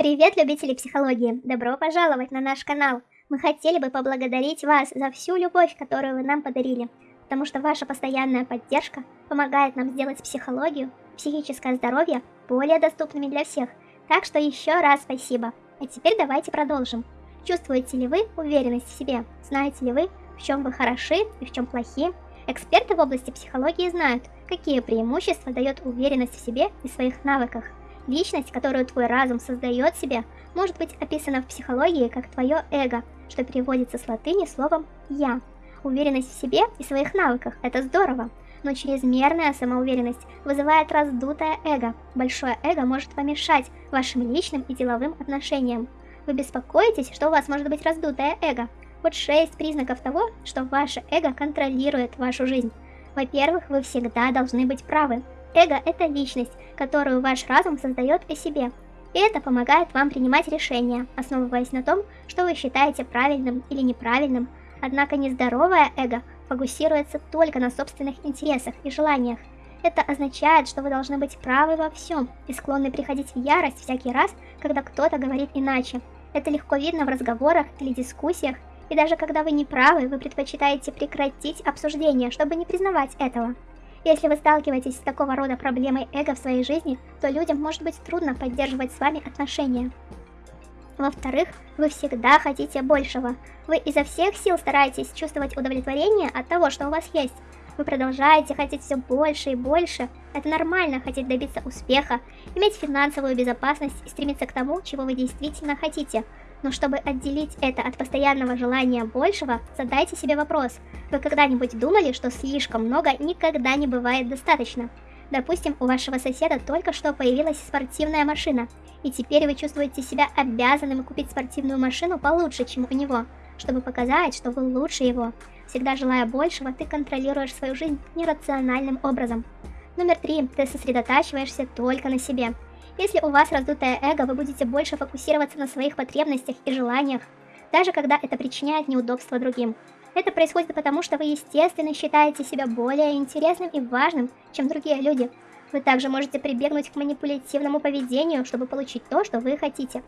Привет, любители психологии! Добро пожаловать на наш канал! Мы хотели бы поблагодарить вас за всю любовь, которую вы нам подарили, потому что ваша постоянная поддержка помогает нам сделать психологию, психическое здоровье более доступными для всех. Так что еще раз спасибо. А теперь давайте продолжим. Чувствуете ли вы уверенность в себе? Знаете ли вы, в чем вы хороши и в чем плохи? Эксперты в области психологии знают, какие преимущества дает уверенность в себе и своих навыках. Личность, которую твой разум создает себе, может быть описана в психологии как твое эго, что переводится с латыни словом «я». Уверенность в себе и своих навыках – это здорово, но чрезмерная самоуверенность вызывает раздутое эго. Большое эго может помешать вашим личным и деловым отношениям. Вы беспокоитесь, что у вас может быть раздутое эго? Вот шесть признаков того, что ваше эго контролирует вашу жизнь. Во-первых, вы всегда должны быть правы. Эго – это личность, которую ваш разум создает о себе. И это помогает вам принимать решения, основываясь на том, что вы считаете правильным или неправильным. Однако нездоровое эго фокусируется только на собственных интересах и желаниях. Это означает, что вы должны быть правы во всем и склонны приходить в ярость всякий раз, когда кто-то говорит иначе. Это легко видно в разговорах или дискуссиях, и даже когда вы не правы, вы предпочитаете прекратить обсуждение, чтобы не признавать этого. Если вы сталкиваетесь с такого рода проблемой эго в своей жизни, то людям может быть трудно поддерживать с вами отношения. Во-вторых, вы всегда хотите большего. Вы изо всех сил стараетесь чувствовать удовлетворение от того, что у вас есть. Вы продолжаете хотеть все больше и больше. Это нормально хотеть добиться успеха, иметь финансовую безопасность и стремиться к тому, чего вы действительно хотите – но чтобы отделить это от постоянного желания большего, задайте себе вопрос. Вы когда-нибудь думали, что слишком много никогда не бывает достаточно? Допустим, у вашего соседа только что появилась спортивная машина, и теперь вы чувствуете себя обязанным купить спортивную машину получше, чем у него, чтобы показать, что вы лучше его. Всегда желая большего, ты контролируешь свою жизнь нерациональным образом. Номер три. Ты сосредотачиваешься только на себе. Если у вас раздутое эго, вы будете больше фокусироваться на своих потребностях и желаниях, даже когда это причиняет неудобства другим. Это происходит потому, что вы естественно считаете себя более интересным и важным, чем другие люди. Вы также можете прибегнуть к манипулятивному поведению, чтобы получить то, что вы хотите.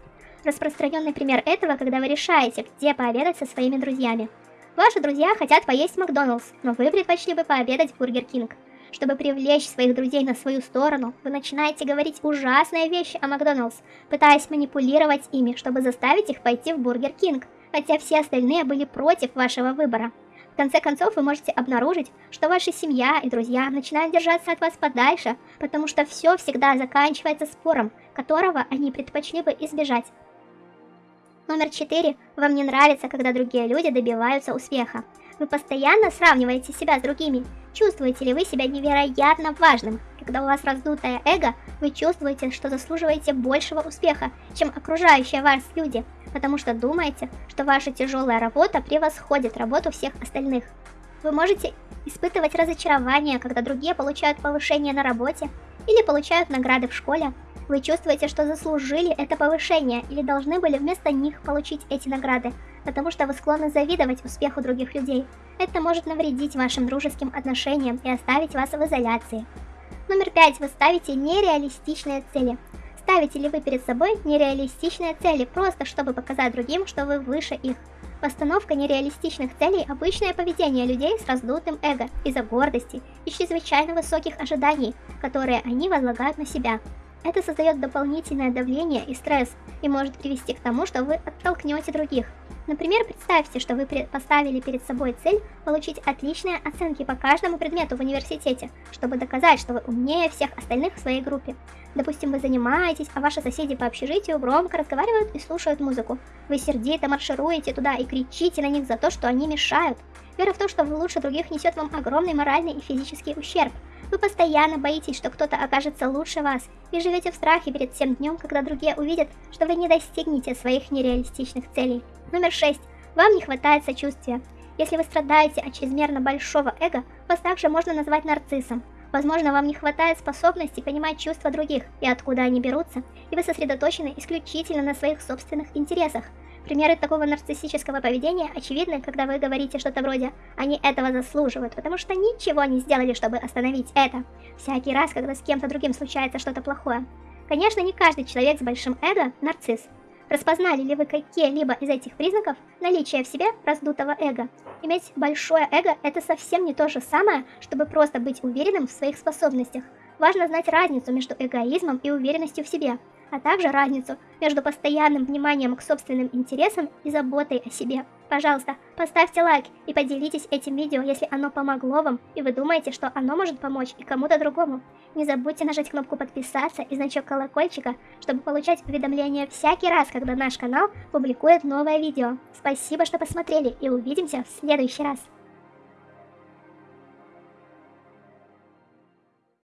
Распространенный пример этого, когда вы решаете, где пообедать со своими друзьями. Ваши друзья хотят поесть Макдоналдс, но вы предпочли бы пообедать в Бургер Кинг. Чтобы привлечь своих друзей на свою сторону, вы начинаете говорить ужасные вещи о Макдоналдс, пытаясь манипулировать ими, чтобы заставить их пойти в Бургер Кинг, хотя все остальные были против вашего выбора. В конце концов, вы можете обнаружить, что ваша семья и друзья начинают держаться от вас подальше, потому что все всегда заканчивается спором, которого они предпочли бы избежать. Номер 4. Вам не нравится, когда другие люди добиваются успеха. Вы постоянно сравниваете себя с другими. Чувствуете ли вы себя невероятно важным? Когда у вас раздутое эго, вы чувствуете, что заслуживаете большего успеха, чем окружающие вас люди, потому что думаете, что ваша тяжелая работа превосходит работу всех остальных. Вы можете испытывать разочарование, когда другие получают повышение на работе или получают награды в школе, вы чувствуете, что заслужили это повышение или должны были вместо них получить эти награды, потому что вы склонны завидовать успеху других людей. Это может навредить вашим дружеским отношениям и оставить вас в изоляции. Номер пять. Вы ставите нереалистичные цели. Ставите ли вы перед собой нереалистичные цели, просто чтобы показать другим, что вы выше их? Постановка нереалистичных целей – обычное поведение людей с раздутым эго из-за гордости и чрезвычайно высоких ожиданий, которые они возлагают на себя. Это создает дополнительное давление и стресс и может привести к тому, что вы оттолкнете других. Например, представьте, что вы поставили перед собой цель получить отличные оценки по каждому предмету в университете, чтобы доказать, что вы умнее всех остальных в своей группе. Допустим, вы занимаетесь, а ваши соседи по общежитию громко разговаривают и слушают музыку. Вы сердито маршируете туда и кричите на них за то, что они мешают. Вера в то, что вы лучше других несет вам огромный моральный и физический ущерб. Вы постоянно боитесь, что кто-то окажется лучше вас, и живете в страхе перед тем днем, когда другие увидят, что вы не достигнете своих нереалистичных целей. Номер 6. Вам не хватает сочувствия. Если вы страдаете от чрезмерно большого эго, вас также можно назвать нарциссом. Возможно, вам не хватает способности понимать чувства других и откуда они берутся, и вы сосредоточены исключительно на своих собственных интересах, Примеры такого нарциссического поведения очевидны, когда вы говорите что-то вроде «они этого заслуживают», потому что ничего не сделали, чтобы остановить это. Всякий раз, когда с кем-то другим случается что-то плохое. Конечно, не каждый человек с большим эго – нарцисс. Распознали ли вы какие-либо из этих признаков наличия в себе раздутого эго? Иметь большое эго – это совсем не то же самое, чтобы просто быть уверенным в своих способностях. Важно знать разницу между эгоизмом и уверенностью в себе, а также разницу между постоянным вниманием к собственным интересам и заботой о себе. Пожалуйста, поставьте лайк и поделитесь этим видео, если оно помогло вам, и вы думаете, что оно может помочь и кому-то другому. Не забудьте нажать кнопку подписаться и значок колокольчика, чтобы получать уведомления всякий раз, когда наш канал публикует новое видео. Спасибо, что посмотрели, и увидимся в следующий раз.